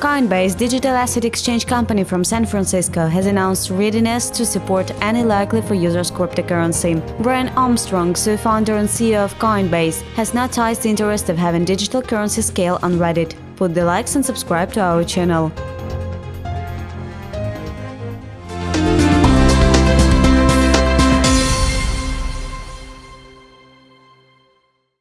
Coinbase, digital asset exchange company from San Francisco, has announced readiness to support any likely for users cryptocurrency. Brian Armstrong, co-founder and CEO of Coinbase, has not noticed the interest of having digital currency scale on Reddit. Put the likes and subscribe to our channel.